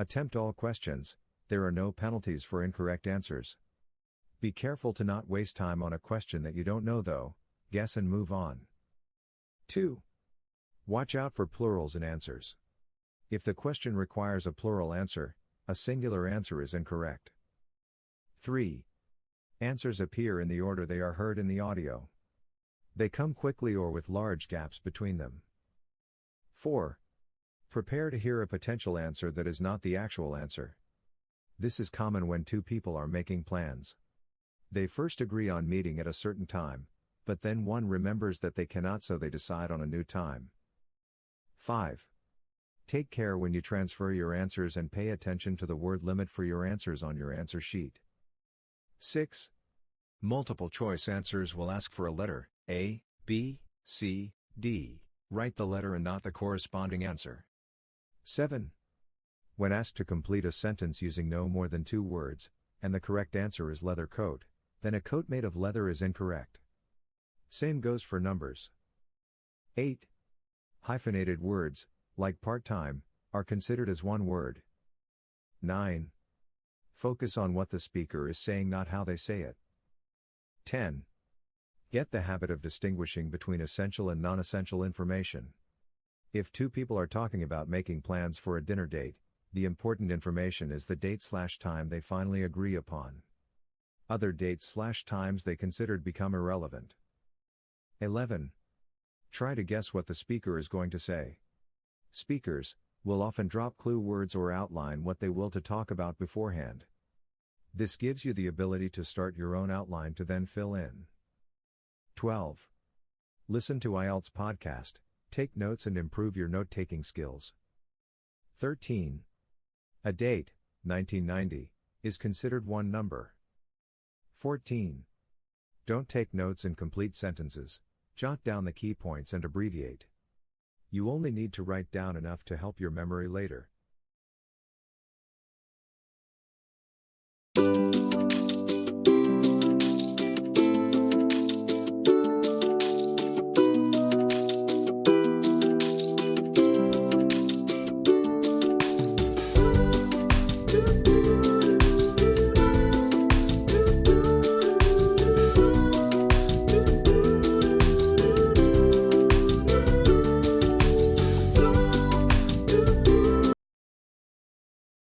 Attempt all questions, there are no penalties for incorrect answers. Be careful to not waste time on a question that you don't know though, guess and move on. 2. Watch out for plurals in answers. If the question requires a plural answer, a singular answer is incorrect. 3. Answers appear in the order they are heard in the audio. They come quickly or with large gaps between them. 4. Prepare to hear a potential answer that is not the actual answer. This is common when two people are making plans. They first agree on meeting at a certain time, but then one remembers that they cannot so they decide on a new time. 5. Take care when you transfer your answers and pay attention to the word limit for your answers on your answer sheet. 6. Multiple choice answers will ask for a letter, A, B, C, D. Write the letter and not the corresponding answer. 7. When asked to complete a sentence using no more than two words, and the correct answer is leather coat, then a coat made of leather is incorrect. Same goes for numbers. 8. Hyphenated words, like part time, are considered as one word. 9. Focus on what the speaker is saying, not how they say it. 10. Get the habit of distinguishing between essential and non essential information. If two people are talking about making plans for a dinner date, the important information is the date slash time they finally agree upon. Other dates slash times they considered become irrelevant. 11. Try to guess what the speaker is going to say. Speakers will often drop clue words or outline what they will to talk about beforehand. This gives you the ability to start your own outline to then fill in. 12. Listen to IELTS podcast. Take notes and improve your note taking skills. 13. A date, 1990, is considered one number. 14. Don't take notes in complete sentences, jot down the key points and abbreviate. You only need to write down enough to help your memory later.